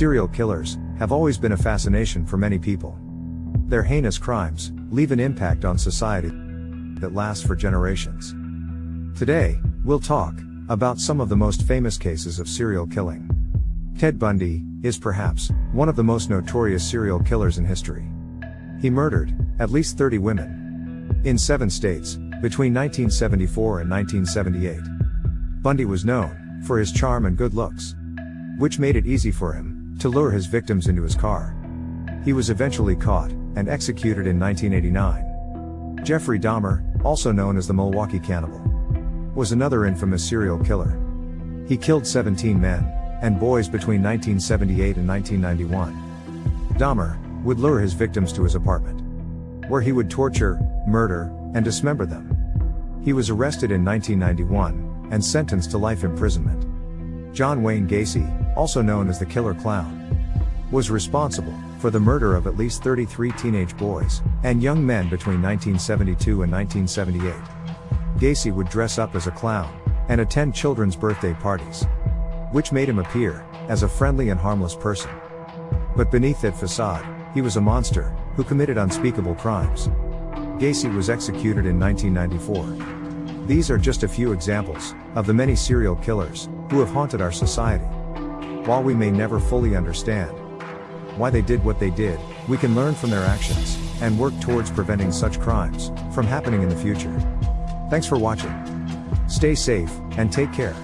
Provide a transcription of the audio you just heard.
Serial killers have always been a fascination for many people. Their heinous crimes leave an impact on society that lasts for generations. Today, we'll talk about some of the most famous cases of serial killing. Ted Bundy is perhaps one of the most notorious serial killers in history. He murdered at least 30 women in seven states between 1974 and 1978. Bundy was known for his charm and good looks, which made it easy for him to lure his victims into his car. He was eventually caught and executed in 1989. Jeffrey Dahmer, also known as the Milwaukee Cannibal, was another infamous serial killer. He killed 17 men and boys between 1978 and 1991. Dahmer would lure his victims to his apartment, where he would torture, murder, and dismember them. He was arrested in 1991 and sentenced to life imprisonment. John Wayne Gacy, also known as the Killer Clown, was responsible for the murder of at least 33 teenage boys and young men between 1972 and 1978. Gacy would dress up as a clown and attend children's birthday parties, which made him appear as a friendly and harmless person. But beneath that facade, he was a monster who committed unspeakable crimes. Gacy was executed in 1994. These are just a few examples of the many serial killers who have haunted our society. While we may never fully understand why they did what they did, we can learn from their actions and work towards preventing such crimes from happening in the future. Thanks for watching. Stay safe and take care.